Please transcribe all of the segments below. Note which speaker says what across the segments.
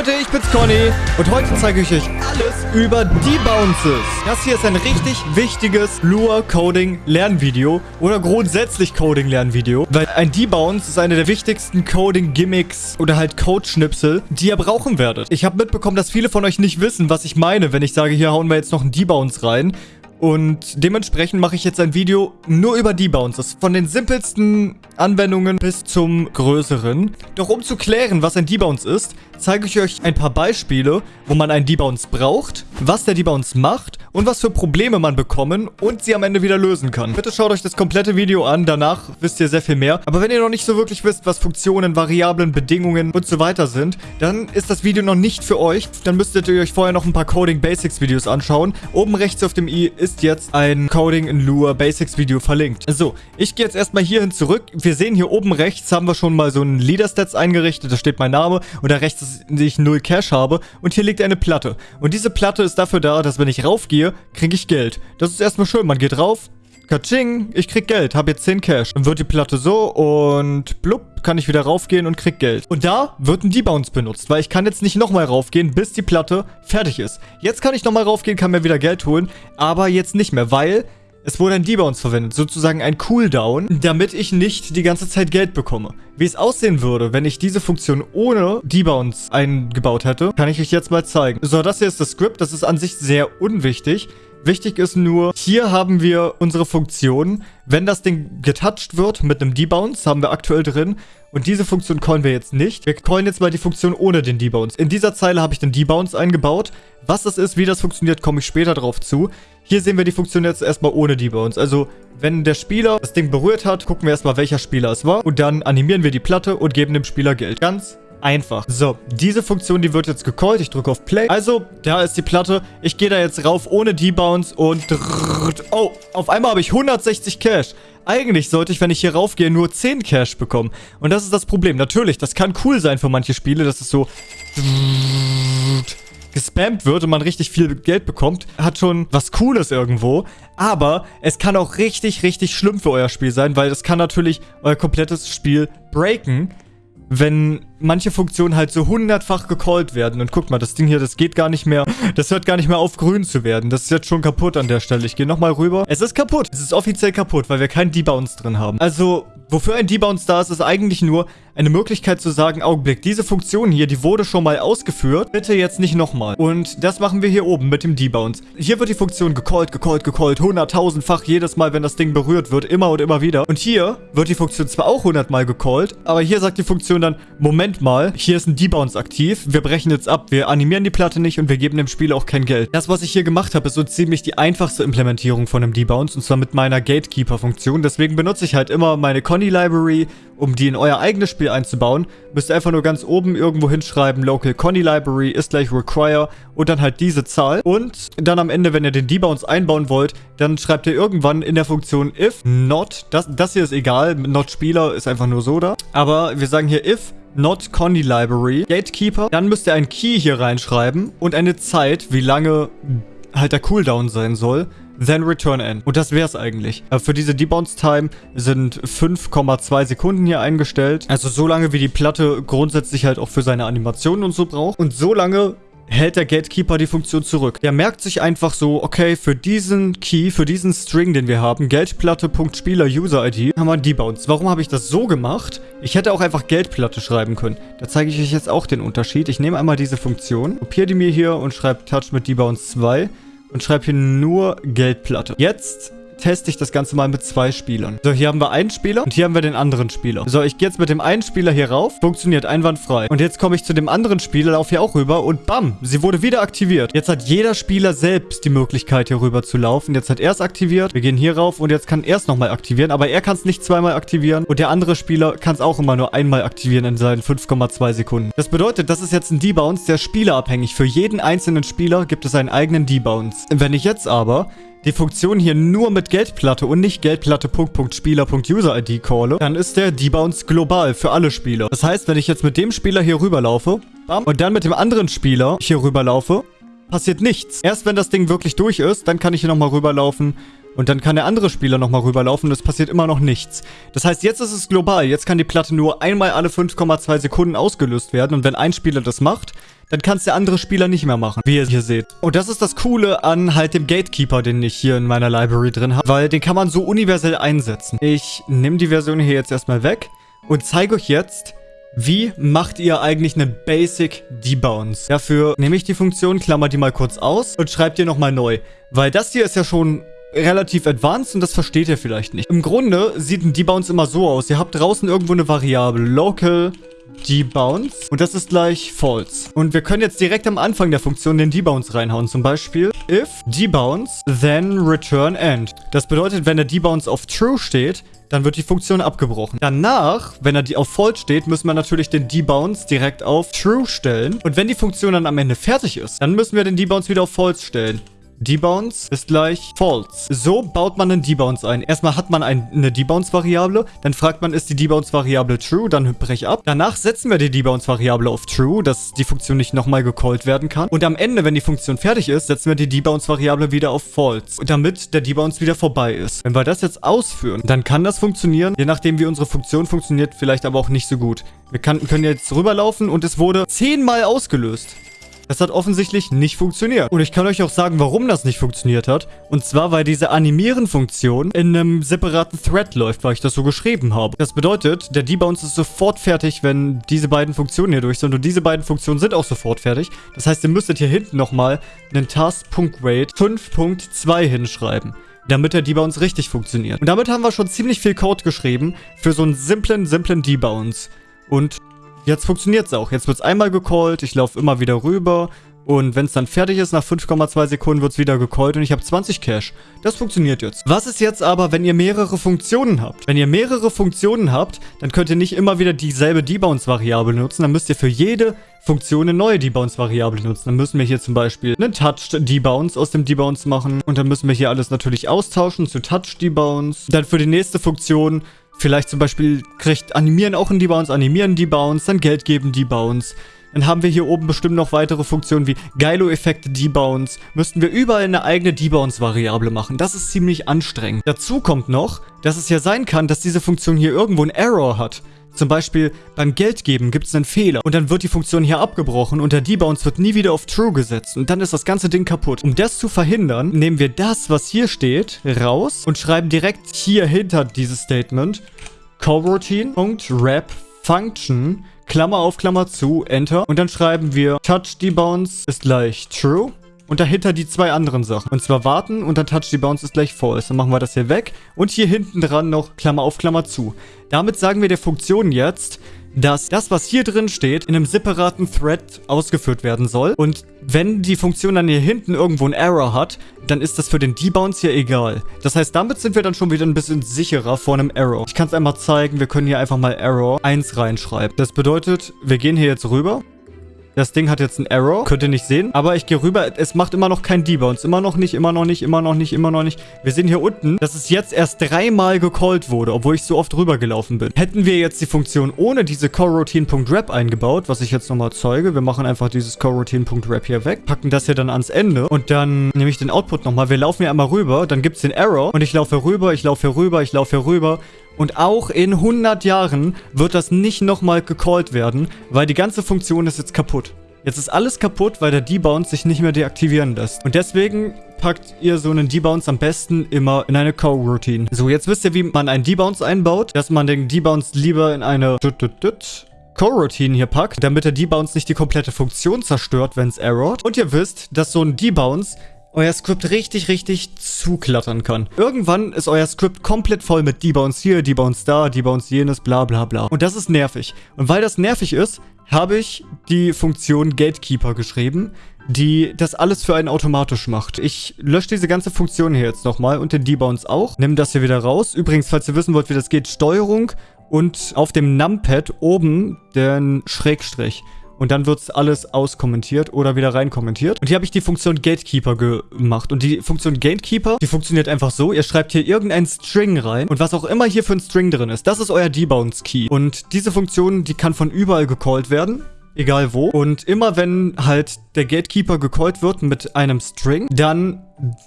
Speaker 1: Leute, ich bin's Conny und heute zeige ich euch alles über Debounces. Das hier ist ein richtig wichtiges Lure-Coding-Lernvideo oder grundsätzlich Coding-Lernvideo, weil ein Debounce ist eine der wichtigsten Coding-Gimmicks oder halt Code-Schnipsel, die ihr brauchen werdet. Ich habe mitbekommen, dass viele von euch nicht wissen, was ich meine, wenn ich sage, hier hauen wir jetzt noch einen Debounce rein. Und dementsprechend mache ich jetzt ein Video nur über Debounces. Von den simpelsten Anwendungen bis zum größeren. Doch um zu klären, was ein Debounce ist, zeige ich euch ein paar Beispiele, wo man einen Debounce braucht, was der Debounce macht und was für Probleme man bekommen und sie am Ende wieder lösen kann. Bitte schaut euch das komplette Video an, danach wisst ihr sehr viel mehr. Aber wenn ihr noch nicht so wirklich wisst, was Funktionen, Variablen, Bedingungen und so weiter sind, dann ist das Video noch nicht für euch. Dann müsstet ihr euch vorher noch ein paar Coding Basics Videos anschauen. Oben rechts auf dem i ist jetzt ein Coding in Lua Basics Video verlinkt. So, ich gehe jetzt erstmal hierhin zurück. Wir sehen hier oben rechts haben wir schon mal so ein Leader Stats eingerichtet. Da steht mein Name und da rechts ist, ich null Cash habe. Und hier liegt eine Platte. Und diese Platte ist dafür da, dass wenn ich raufgehe, kriege ich Geld. Das ist erstmal schön. Man geht rauf, Katsching, ich krieg Geld, habe jetzt 10 Cash. Dann wird die Platte so und blub, kann ich wieder raufgehen und krieg Geld. Und da wird ein Debounce benutzt, weil ich kann jetzt nicht nochmal raufgehen, bis die Platte fertig ist. Jetzt kann ich nochmal raufgehen, kann mir wieder Geld holen, aber jetzt nicht mehr, weil es wurde ein Debounce verwendet, sozusagen ein Cooldown, damit ich nicht die ganze Zeit Geld bekomme. Wie es aussehen würde, wenn ich diese Funktion ohne Debounce eingebaut hätte, kann ich euch jetzt mal zeigen. So, das hier ist das Script, das ist an sich sehr unwichtig. Wichtig ist nur, hier haben wir unsere Funktion. Wenn das Ding getouched wird mit einem Debounce, haben wir aktuell drin. Und diese Funktion callen wir jetzt nicht. Wir callen jetzt mal die Funktion ohne den Debounce. In dieser Zeile habe ich den Debounce eingebaut. Was das ist, wie das funktioniert, komme ich später drauf zu. Hier sehen wir die Funktion jetzt erstmal ohne Debounce. Also, wenn der Spieler das Ding berührt hat, gucken wir erstmal, welcher Spieler es war. Und dann animieren wir die Platte und geben dem Spieler Geld. Ganz einfach. So, diese Funktion, die wird jetzt gecallt. Ich drücke auf Play. Also, da ist die Platte. Ich gehe da jetzt rauf ohne Debounce und... Oh, auf einmal habe ich 160 Cash. Eigentlich sollte ich, wenn ich hier raufgehe, nur 10 Cash bekommen. Und das ist das Problem. Natürlich, das kann cool sein für manche Spiele, dass es so gespammt wird und man richtig viel Geld bekommt, hat schon was Cooles irgendwo. Aber es kann auch richtig, richtig schlimm für euer Spiel sein, weil es kann natürlich euer komplettes Spiel breaken wenn manche Funktionen halt so hundertfach gecallt werden. Und guck mal, das Ding hier, das geht gar nicht mehr. Das hört gar nicht mehr auf, grün zu werden. Das ist jetzt schon kaputt an der Stelle. Ich gehe nochmal rüber. Es ist kaputt. Es ist offiziell kaputt, weil wir keinen Debounce drin haben. Also, wofür ein Debounce da ist, ist eigentlich nur eine Möglichkeit zu sagen, Augenblick, diese Funktion hier, die wurde schon mal ausgeführt. Bitte jetzt nicht nochmal. Und das machen wir hier oben mit dem Debounce. Hier wird die Funktion gecallt, gecallt, gecallt. Hunderttausendfach jedes Mal, wenn das Ding berührt wird. Immer und immer wieder. Und hier wird die Funktion zwar auch hundertmal gecallt, aber hier sagt die Funktion dann, Moment mal, hier ist ein Debounce aktiv. Wir brechen jetzt ab. Wir animieren die Platte nicht und wir geben dem Spieler auch kein Geld. Das, was ich hier gemacht habe, ist so ziemlich die einfachste Implementierung von einem Debounce. Und zwar mit meiner Gatekeeper-Funktion. Deswegen benutze ich halt immer meine Conny-Library, um die in euer eigenes Spiel einzubauen. Müsst ihr einfach nur ganz oben irgendwo hinschreiben, Local Conny Library ist gleich Require und dann halt diese Zahl. Und dann am Ende, wenn ihr den Debounce einbauen wollt, dann schreibt ihr irgendwann in der Funktion if not, das, das hier ist egal, not Spieler ist einfach nur so da. Aber wir sagen hier if not Conny Library, Gatekeeper. Dann müsst ihr ein Key hier reinschreiben und eine Zeit, wie lange halt der Cooldown sein soll. Then return n. Und das wäre es eigentlich. Äh, für diese Debounce Time sind 5,2 Sekunden hier eingestellt. Also so lange, wie die Platte grundsätzlich halt auch für seine Animationen und so braucht. Und so lange hält der Gatekeeper die Funktion zurück. Der merkt sich einfach so, okay, für diesen Key, für diesen String, den wir haben, Geldplatte.spieler-User-ID, haben wir einen Debounce. Warum habe ich das so gemacht? Ich hätte auch einfach Geldplatte schreiben können. Da zeige ich euch jetzt auch den Unterschied. Ich nehme einmal diese Funktion, kopiere die mir hier und schreibe Touch mit Debounce 2 und schreibe hier nur Geldplatte. Jetzt teste ich das Ganze mal mit zwei Spielern. So, hier haben wir einen Spieler und hier haben wir den anderen Spieler. So, ich gehe jetzt mit dem einen Spieler hier rauf. Funktioniert einwandfrei. Und jetzt komme ich zu dem anderen Spieler, laufe hier auch rüber und bam, sie wurde wieder aktiviert. Jetzt hat jeder Spieler selbst die Möglichkeit, hier rüber zu laufen. Jetzt hat er es aktiviert. Wir gehen hier rauf und jetzt kann er es nochmal aktivieren. Aber er kann es nicht zweimal aktivieren. Und der andere Spieler kann es auch immer nur einmal aktivieren in seinen 5,2 Sekunden. Das bedeutet, das ist jetzt ein Debounce, der spielerabhängig. Für jeden einzelnen Spieler gibt es einen eigenen Debounce. Wenn ich jetzt aber die Funktion hier nur mit Geldplatte und nicht Geldplatte.spieler.user-ID calle, dann ist der Debounce global für alle Spieler. Das heißt, wenn ich jetzt mit dem Spieler hier rüberlaufe bam, und dann mit dem anderen Spieler hier rüberlaufe, passiert nichts. Erst wenn das Ding wirklich durch ist, dann kann ich hier nochmal rüberlaufen Und dann kann der andere Spieler nochmal rüberlaufen und es passiert immer noch nichts. Das heißt, jetzt ist es global. Jetzt kann die Platte nur einmal alle 5,2 Sekunden ausgelöst werden. Und wenn ein Spieler das macht, dann kann es der andere Spieler nicht mehr machen, wie ihr hier seht. Und das ist das Coole an halt dem Gatekeeper, den ich hier in meiner Library drin habe, weil den kann man so universell einsetzen. Ich nehme die Version hier jetzt erstmal weg und zeige euch jetzt, wie macht ihr eigentlich einen Basic Debounce? Dafür nehme ich die Funktion, klammer die mal kurz aus und schreibe die nochmal neu. Weil das hier ist ja schon relativ advanced und das versteht ihr vielleicht nicht. Im Grunde sieht ein Debounce immer so aus. Ihr habt draußen irgendwo eine Variable. Local Debounce. Und das ist gleich false. Und wir können jetzt direkt am Anfang der Funktion den Debounce reinhauen. Zum Beispiel if debounce, then return end. Das bedeutet, wenn der Debounce auf true steht, dann wird die Funktion abgebrochen. Danach, wenn er die auf false steht, müssen wir natürlich den Debounce direkt auf true stellen. Und wenn die Funktion dann am Ende fertig ist, dann müssen wir den Debounce wieder auf false stellen. Debounce ist gleich false. So baut man einen Debounce ein. Erstmal hat man eine Debounce-Variable, dann fragt man, ist die Debounce-Variable true, dann brech ab. Danach setzen wir die Debounce-Variable auf true, dass die Funktion nicht nochmal gecallt werden kann. Und am Ende, wenn die Funktion fertig ist, setzen wir die Debounce-Variable wieder auf false, damit der Debounce wieder vorbei ist. Wenn wir das jetzt ausführen, dann kann das funktionieren, je nachdem wie unsere Funktion funktioniert, vielleicht aber auch nicht so gut. Wir kann, können jetzt rüberlaufen und es wurde zehnmal ausgelöst. Das hat offensichtlich nicht funktioniert. Und ich kann euch auch sagen, warum das nicht funktioniert hat. Und zwar, weil diese Animieren-Funktion in einem separaten Thread läuft, weil ich das so geschrieben habe. Das bedeutet, der Debounce ist sofort fertig, wenn diese beiden Funktionen hier durch sind. Und diese beiden Funktionen sind auch sofort fertig. Das heißt, ihr müsstet hier hinten nochmal einen Task.wait 5.2 hinschreiben damit der Debounce richtig funktioniert. Und damit haben wir schon ziemlich viel Code geschrieben für so einen simplen, simplen Debounce. Und Jetzt funktioniert es auch. Jetzt wird es einmal gecallt, ich laufe immer wieder rüber und wenn es dann fertig ist, nach 5,2 Sekunden wird es wieder gecallt und ich habe 20 Cash. Das funktioniert jetzt. Was ist jetzt aber, wenn ihr mehrere Funktionen habt? Wenn ihr mehrere Funktionen habt, dann könnt ihr nicht immer wieder dieselbe Debounce-Variable nutzen. Dann müsst ihr für jede Funktion eine neue Debounce-Variable nutzen. Dann müssen wir hier zum Beispiel einen Touch-Debounce aus dem Debounce machen. Und dann müssen wir hier alles natürlich austauschen zu Touch-Debounce. Dann für die nächste Funktion Vielleicht zum Beispiel kriegt Animieren auch einen Debounce, Animieren Debounce, dann Geld geben Debounce. Dann haben wir hier oben bestimmt noch weitere Funktionen wie Geilo-Effekte Debounce. Müssten wir überall eine eigene Debounce-Variable machen. Das ist ziemlich anstrengend. Dazu kommt noch, dass es ja sein kann, dass diese Funktion hier irgendwo einen Error hat. Zum Beispiel beim Geldgeben gibt es einen Fehler und dann wird die Funktion hier abgebrochen und der Debounce wird nie wieder auf True gesetzt und dann ist das ganze Ding kaputt. Um das zu verhindern, nehmen wir das, was hier steht, raus und schreiben direkt hier hinter dieses Statement coroutine.wrap function Klammer auf Klammer zu, Enter und dann schreiben wir touch debounce ist gleich true und dahinter die zwei anderen Sachen. Und zwar warten und dann Touch the Bounce ist gleich false. Dann machen wir das hier weg. Und hier hinten dran noch Klammer auf Klammer zu. Damit sagen wir der Funktion jetzt, dass das, was hier drin steht, in einem separaten Thread ausgeführt werden soll. Und wenn die Funktion dann hier hinten irgendwo einen Error hat, dann ist das für den Debounce hier egal. Das heißt, damit sind wir dann schon wieder ein bisschen sicherer vor einem Error. Ich kann es einmal zeigen, wir können hier einfach mal Error 1 reinschreiben. Das bedeutet, wir gehen hier jetzt rüber das Ding hat jetzt einen Error. Könnt ihr nicht sehen. Aber ich gehe rüber. Es macht immer noch kein Debounce. Immer noch nicht, immer noch nicht, immer noch nicht, immer noch nicht. Wir sehen hier unten, dass es jetzt erst dreimal gecallt wurde, obwohl ich so oft rübergelaufen bin. Hätten wir jetzt die Funktion ohne diese coroutine.wrap eingebaut, was ich jetzt nochmal zeige. Wir machen einfach dieses coroutine.wrap hier weg, packen das hier dann ans Ende und dann nehme ich den Output nochmal. Wir laufen hier einmal rüber, dann gibt es den Error und ich laufe rüber, ich laufe rüber, ich laufe rüber und auch in 100 Jahren wird das nicht nochmal gecallt werden, weil die ganze Funktion ist jetzt kaputt. Jetzt ist alles kaputt, weil der Debounce sich nicht mehr deaktivieren lässt. Und deswegen packt ihr so einen Debounce am besten immer in eine Co-Routine. So, jetzt wisst ihr, wie man einen Debounce einbaut. Dass man den Debounce lieber in eine Co-Routine hier packt, damit der Debounce nicht die komplette Funktion zerstört, wenn es errort. Und ihr wisst, dass so ein Debounce euer Skript richtig, richtig zuklattern kann. Irgendwann ist euer Skript komplett voll mit Debounce hier, Debounce da, Debounce jenes, bla bla bla. Und das ist nervig. Und weil das nervig ist, habe ich die Funktion Gatekeeper geschrieben, die das alles für einen automatisch macht. Ich lösche diese ganze Funktion hier jetzt nochmal und den Debounce auch. Nimm das hier wieder raus. Übrigens, falls ihr wissen wollt, wie das geht, Steuerung und auf dem Numpad oben den Schrägstrich. Und dann wird es alles auskommentiert oder wieder reinkommentiert. Und hier habe ich die Funktion Gatekeeper gemacht. Und die Funktion Gatekeeper, die funktioniert einfach so. Ihr schreibt hier irgendein String rein. Und was auch immer hier für ein String drin ist, das ist euer Debounce Key. Und diese Funktion, die kann von überall gecallt werden. Egal wo. Und immer wenn halt der Gatekeeper gecallt wird mit einem String, dann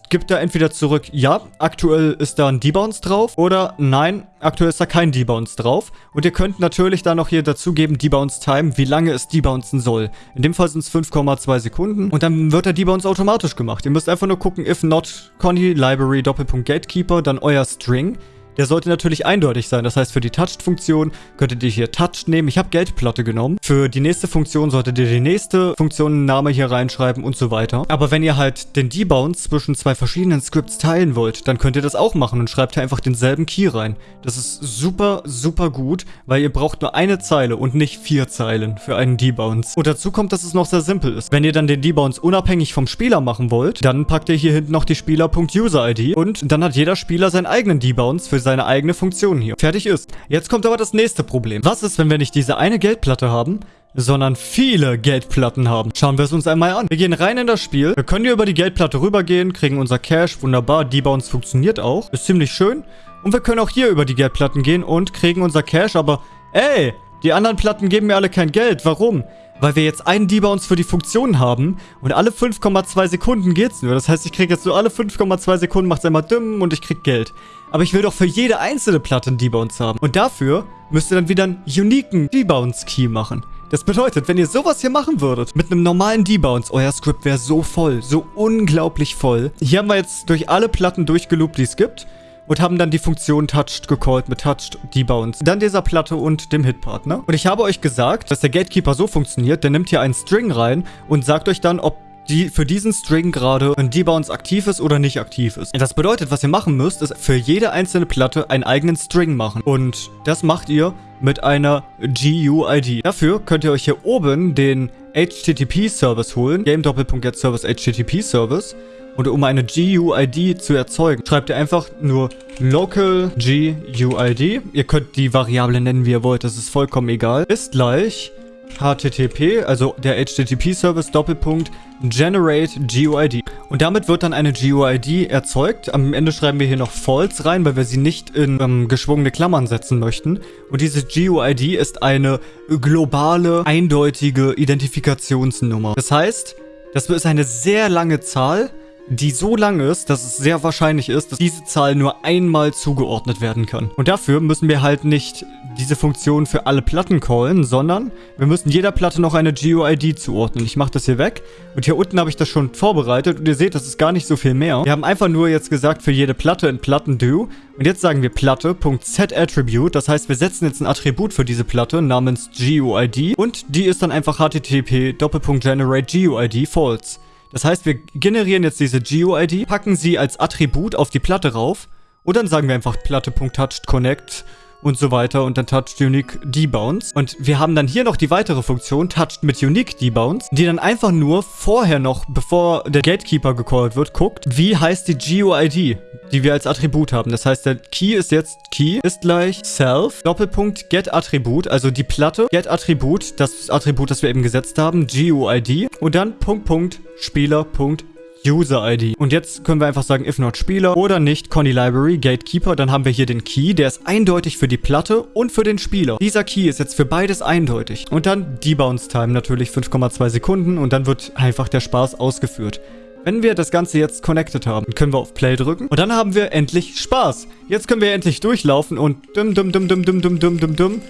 Speaker 1: gibt er entweder zurück, ja, aktuell ist da ein Debounce drauf oder nein, aktuell ist da kein Debounce drauf. Und ihr könnt natürlich dann noch hier dazugeben, Debounce Time, wie lange es debouncen soll. In dem Fall sind es 5,2 Sekunden und dann wird der Debounce automatisch gemacht. Ihr müsst einfach nur gucken, if not Conny Library Doppelpunkt Gatekeeper, dann euer String. Der sollte natürlich eindeutig sein. Das heißt, für die Touched-Funktion könntet ihr hier Touched nehmen. Ich habe Geldplatte genommen. Für die nächste Funktion solltet ihr die nächste Funktionenname hier reinschreiben und so weiter. Aber wenn ihr halt den Debounce zwischen zwei verschiedenen Scripts teilen wollt, dann könnt ihr das auch machen und schreibt hier einfach denselben Key rein. Das ist super, super gut, weil ihr braucht nur eine Zeile und nicht vier Zeilen für einen Debounce. Und dazu kommt, dass es noch sehr simpel ist. Wenn ihr dann den Debounce unabhängig vom Spieler machen wollt, dann packt ihr hier hinten noch die Spieler.user-ID und dann hat jeder Spieler seinen eigenen Debounce für seine eigene Funktion hier. Fertig ist. Jetzt kommt aber das nächste Problem. Was ist, wenn wir nicht diese eine Geldplatte haben, sondern viele Geldplatten haben. Schauen wir es uns einmal an. Wir gehen rein in das Spiel. Wir können hier über die Geldplatte rübergehen, kriegen unser Cash. Wunderbar. Debounce funktioniert auch. Ist ziemlich schön. Und wir können auch hier über die Geldplatten gehen und kriegen unser Cash. Aber, ey, die anderen Platten geben mir alle kein Geld. Warum? Weil wir jetzt einen Debounce für die Funktion haben und alle 5,2 Sekunden geht's nur. Das heißt, ich kriege jetzt so alle 5,2 Sekunden macht's einmal dumm und ich krieg Geld. Aber ich will doch für jede einzelne Platte einen Debounce haben. Und dafür müsst ihr dann wieder einen uniken Debounce-Key machen. Das bedeutet, wenn ihr sowas hier machen würdet, mit einem normalen Debounce, euer Script wäre so voll, so unglaublich voll. Hier haben wir jetzt durch alle Platten durchgeloopt, die es gibt und haben dann die Funktion Touched gecallt mit Touched Debounce. Dann dieser Platte und dem Hitpartner. Und ich habe euch gesagt, dass der Gatekeeper so funktioniert, der nimmt hier einen String rein und sagt euch dann, ob die für diesen String gerade ein Debounce aktiv ist oder nicht aktiv ist. Das bedeutet, was ihr machen müsst, ist für jede einzelne Platte einen eigenen String machen. Und das macht ihr mit einer GUID. Dafür könnt ihr euch hier oben den HTTP-Service holen. Game-Get-Service HTTP-Service. Und um eine GUID zu erzeugen, schreibt ihr einfach nur local GUID. Ihr könnt die Variable nennen, wie ihr wollt. Das ist vollkommen egal. Ist gleich HTTP, also der HTTP-Service Doppelpunkt generate GUID. Und damit wird dann eine GUID erzeugt. Am Ende schreiben wir hier noch false rein, weil wir sie nicht in ähm, geschwungene Klammern setzen möchten. Und diese GUID ist eine globale, eindeutige Identifikationsnummer. Das heißt, das ist eine sehr lange Zahl, die so lang ist, dass es sehr wahrscheinlich ist, dass diese Zahl nur einmal zugeordnet werden kann. Und dafür müssen wir halt nicht diese Funktion für alle Platten callen, sondern wir müssen jeder Platte noch eine GUID zuordnen. Ich mache das hier weg und hier unten habe ich das schon vorbereitet und ihr seht, das ist gar nicht so viel mehr. Wir haben einfach nur jetzt gesagt, für jede Platte in Platten-Do und jetzt sagen wir Platte.setAttribute, das heißt, wir setzen jetzt ein Attribut für diese Platte namens GUID und die ist dann einfach http generate GUID false. Das heißt, wir generieren jetzt diese GUID, packen sie als Attribut auf die Platte rauf und dann sagen wir einfach Platte.touchedConnect und so weiter und dann touched unique debounce. Und wir haben dann hier noch die weitere Funktion, touched mit unique debounce, die dann einfach nur vorher noch, bevor der Gatekeeper gecallt wird, guckt, wie heißt die GUID, die wir als Attribut haben. Das heißt, der Key ist jetzt Key ist gleich self, Doppelpunkt get Attribut, also die Platte, get Attribut, das Attribut, das wir eben gesetzt haben, GUID und dann Punkt, Punkt, Spieler, Punkt, User-ID. Und jetzt können wir einfach sagen, if not Spieler oder nicht Conny Library, Gatekeeper. Dann haben wir hier den Key, der ist eindeutig für die Platte und für den Spieler. Dieser Key ist jetzt für beides eindeutig. Und dann Debounce Time natürlich 5,2 Sekunden und dann wird einfach der Spaß ausgeführt. Wenn wir das Ganze jetzt connected haben, können wir auf Play drücken und dann haben wir endlich Spaß. Jetzt können wir endlich durchlaufen und dum dum dum dum dum dum dum dum dum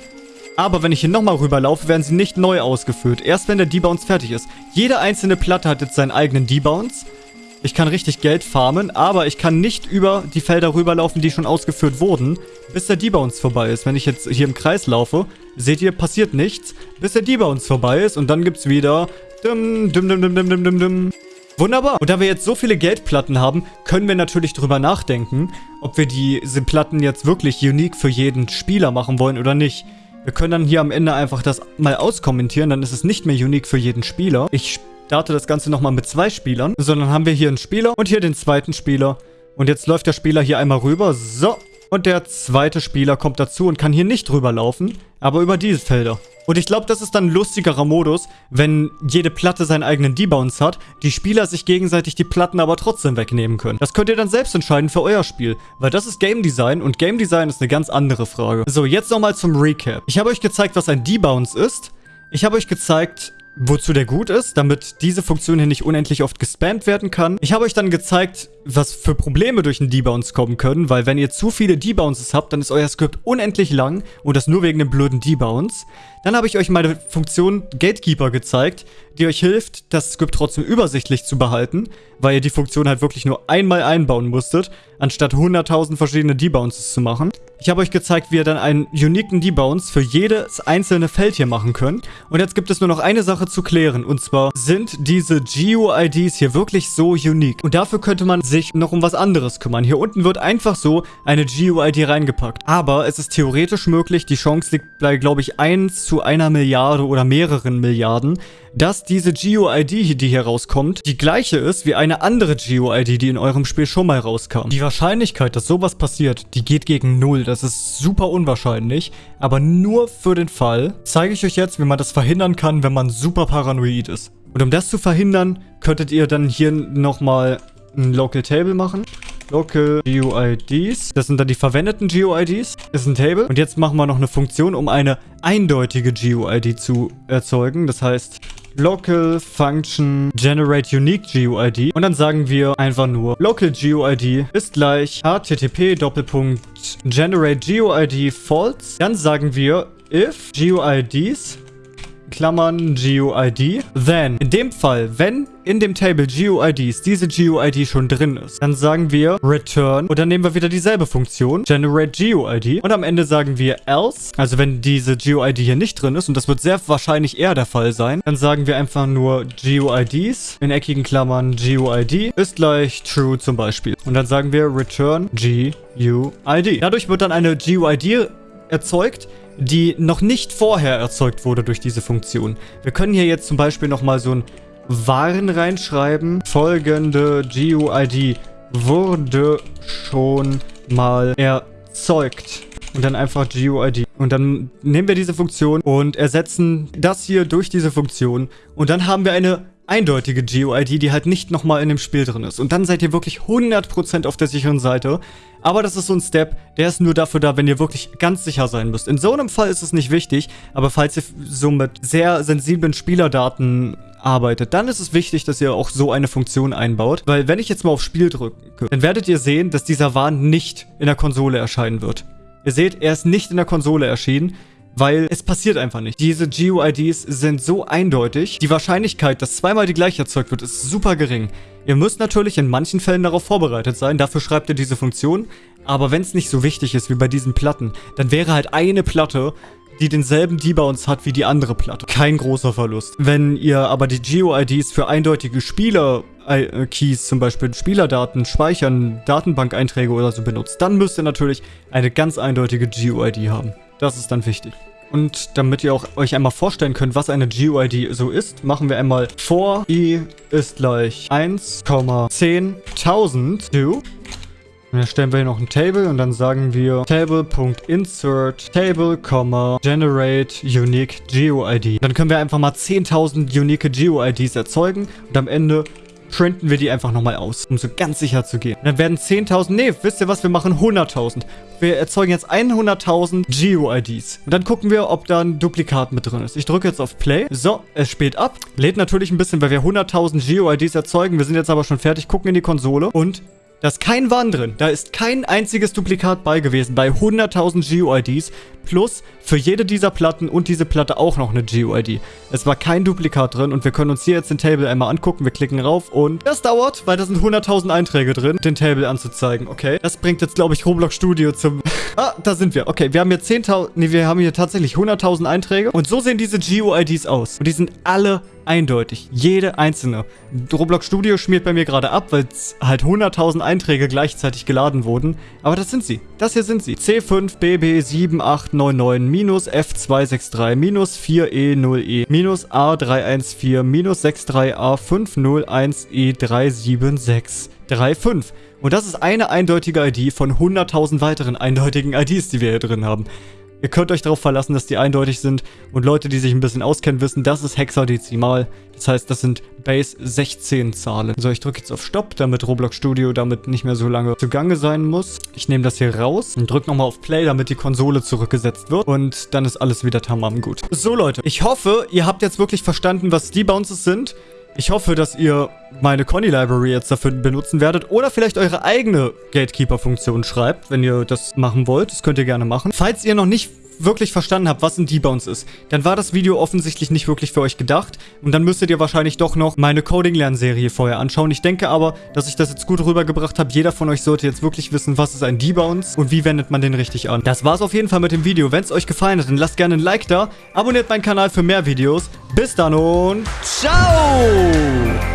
Speaker 1: aber wenn ich hier nochmal rüberlaufe, werden sie nicht neu ausgeführt. Erst wenn der Debounce fertig ist. Jede einzelne Platte hat jetzt seinen eigenen Debounce. Ich kann richtig Geld farmen, aber ich kann nicht über die Felder rüberlaufen, die schon ausgeführt wurden, bis der Debounce vorbei ist. Wenn ich jetzt hier im Kreis laufe, seht ihr, passiert nichts, bis der Debounce vorbei ist und dann gibt's wieder dim, dim, dim, dim, dim, dim, dim. Wunderbar. Und da wir jetzt so viele Geldplatten haben, können wir natürlich drüber nachdenken, ob wir diese Platten jetzt wirklich unique für jeden Spieler machen wollen oder nicht. Wir können dann hier am Ende einfach das mal auskommentieren, dann ist es nicht mehr unique für jeden Spieler. Ich starte das Ganze nochmal mit zwei Spielern, sondern haben wir hier einen Spieler und hier den zweiten Spieler. Und jetzt läuft der Spieler hier einmal rüber. So. Und der zweite Spieler kommt dazu und kann hier nicht rüberlaufen, aber über diese Felder. Und ich glaube, das ist dann ein lustigerer Modus, wenn jede Platte seinen eigenen Debounce hat, die Spieler sich gegenseitig die Platten aber trotzdem wegnehmen können. Das könnt ihr dann selbst entscheiden für euer Spiel, weil das ist Game Design und Game Design ist eine ganz andere Frage. So, jetzt nochmal zum Recap. Ich habe euch gezeigt, was ein Debounce ist. Ich habe euch gezeigt, wozu der gut ist, damit diese Funktion hier nicht unendlich oft gespammt werden kann. Ich habe euch dann gezeigt, was für Probleme durch einen Debounce kommen können, weil wenn ihr zu viele Debounces habt, dann ist euer Skript unendlich lang und das nur wegen dem blöden Debounce. Dann habe ich euch meine Funktion Gatekeeper gezeigt, die euch hilft, das Skript trotzdem übersichtlich zu behalten, weil ihr die Funktion halt wirklich nur einmal einbauen musstet, anstatt 100.000 verschiedene Debounces zu machen. Ich habe euch gezeigt, wie ihr dann einen uniken Debounce für jedes einzelne Feld hier machen könnt. Und jetzt gibt es nur noch eine Sache zu klären, und zwar sind diese GUIDs hier wirklich so unique. Und dafür könnte man sich noch um was anderes kümmern. Hier unten wird einfach so eine GUID reingepackt. Aber es ist theoretisch möglich, die Chance liegt bei, glaube ich, 1 zu einer Milliarde oder mehreren Milliarden, dass diese GUID, die hier rauskommt, die gleiche ist wie eine andere GUID, die in eurem Spiel schon mal rauskam. Die Wahrscheinlichkeit, dass sowas passiert, die geht gegen Null. Das ist super unwahrscheinlich. Aber nur für den Fall zeige ich euch jetzt, wie man das verhindern kann, wenn man super paranoid ist. Und um das zu verhindern, könntet ihr dann hier nochmal ein Local Table machen. Local GUIDs. Das sind dann die verwendeten GUIDs. Ist ein Table. Und jetzt machen wir noch eine Funktion, um eine eindeutige GUID zu erzeugen. Das heißt, Local Function Generate Unique GUID. Und dann sagen wir einfach nur Local GUID ist gleich http Generate GUID false. Dann sagen wir if GUIDs Klammern GUID. Then, in dem Fall, wenn in dem Table GUIDs diese GUID schon drin ist, dann sagen wir return und dann nehmen wir wieder dieselbe Funktion, generate GUID und am Ende sagen wir else, also wenn diese GUID hier nicht drin ist und das wird sehr wahrscheinlich eher der Fall sein, dann sagen wir einfach nur GUIDs in eckigen Klammern GUID ist gleich true zum Beispiel und dann sagen wir return GUID. Dadurch wird dann eine GUID erzeugt, die noch nicht vorher erzeugt wurde durch diese Funktion. Wir können hier jetzt zum Beispiel nochmal so ein Waren reinschreiben. Folgende GUID wurde schon mal erzeugt. Und dann einfach GUID. Und dann nehmen wir diese Funktion und ersetzen das hier durch diese Funktion. Und dann haben wir eine eindeutige GUID, die halt nicht nochmal in dem Spiel drin ist. Und dann seid ihr wirklich 100% auf der sicheren Seite. Aber das ist so ein Step, der ist nur dafür da, wenn ihr wirklich ganz sicher sein müsst. In so einem Fall ist es nicht wichtig, aber falls ihr so mit sehr sensiblen Spielerdaten arbeitet, dann ist es wichtig, dass ihr auch so eine Funktion einbaut. Weil wenn ich jetzt mal auf Spiel drücke, dann werdet ihr sehen, dass dieser Warn nicht in der Konsole erscheinen wird. Ihr seht, er ist nicht in der Konsole erschienen. Weil es passiert einfach nicht. Diese GUIDs sind so eindeutig. Die Wahrscheinlichkeit, dass zweimal die gleiche erzeugt wird, ist super gering. Ihr müsst natürlich in manchen Fällen darauf vorbereitet sein. Dafür schreibt ihr diese Funktion. Aber wenn es nicht so wichtig ist wie bei diesen Platten, dann wäre halt eine Platte, die denselben Debounce hat wie die andere Platte. Kein großer Verlust. Wenn ihr aber die GUIDs für eindeutige Spieler-Keys, zum Beispiel Spielerdaten, Speichern, Datenbank-Einträge oder so benutzt, dann müsst ihr natürlich eine ganz eindeutige GUID haben. Das ist dann wichtig. Und damit ihr auch euch einmal vorstellen könnt, was eine GUID so ist, machen wir einmal for i ist gleich 1,10.000 to. Und dann stellen wir hier noch ein Table und dann sagen wir table.insert table, generate unique GUID. Dann können wir einfach mal 10.000 unique GUIDs erzeugen und am Ende printen wir die einfach nochmal aus, um so ganz sicher zu gehen. dann werden 10.000, nee, wisst ihr was, wir machen 100.000. Wir erzeugen jetzt 100.000 GUIDs. Und dann gucken wir, ob da ein Duplikat mit drin ist. Ich drücke jetzt auf Play. So, es spielt ab. Lädt natürlich ein bisschen, weil wir 100.000 GUIDs erzeugen. Wir sind jetzt aber schon fertig, gucken in die Konsole und da ist kein Warn drin. Da ist kein einziges Duplikat bei gewesen bei 100.000 GUIDs. Plus für jede dieser Platten und diese Platte auch noch eine GUID. Es war kein Duplikat drin und wir können uns hier jetzt den Table einmal angucken. Wir klicken rauf und das dauert, weil da sind 100.000 Einträge drin, den Table anzuzeigen. Okay, das bringt jetzt, glaube ich, Roblox Studio zum... ah, da sind wir. Okay, wir haben hier 10.000... Nee, wir haben hier tatsächlich 100.000 Einträge. Und so sehen diese GUIDs aus. Und die sind alle eindeutig. Jede einzelne. Roblox Studio schmiert bei mir gerade ab, weil halt 100.000 Einträge gleichzeitig geladen wurden. Aber das sind sie. Das hier sind sie. C5BB7899 minus F263 minus 4E0E minus A314 minus 63A501E37635. Und das ist eine eindeutige ID von 100.000 weiteren eindeutigen IDs, die wir hier drin haben. Ihr könnt euch darauf verlassen, dass die eindeutig sind. Und Leute, die sich ein bisschen auskennen, wissen, das ist Hexadezimal. Das heißt, das sind Base 16 Zahlen. So, ich drücke jetzt auf Stopp, damit Roblox Studio damit nicht mehr so lange zugange sein muss. Ich nehme das hier raus und drücke nochmal auf Play, damit die Konsole zurückgesetzt wird. Und dann ist alles wieder tamam gut. So, Leute, ich hoffe, ihr habt jetzt wirklich verstanden, was die Bounces sind. Ich hoffe, dass ihr meine Conny Library jetzt dafür benutzen werdet oder vielleicht eure eigene Gatekeeper-Funktion schreibt, wenn ihr das machen wollt. Das könnt ihr gerne machen. Falls ihr noch nicht wirklich verstanden habt, was ein Debounce ist, dann war das Video offensichtlich nicht wirklich für euch gedacht. Und dann müsstet ihr wahrscheinlich doch noch meine Coding-Lernserie vorher anschauen. Ich denke aber, dass ich das jetzt gut rübergebracht habe. Jeder von euch sollte jetzt wirklich wissen, was ist ein Debounce und wie wendet man den richtig an. Das war's auf jeden Fall mit dem Video. Wenn es euch gefallen hat, dann lasst gerne ein Like da. Abonniert meinen Kanal für mehr Videos. Bis dann und ciao!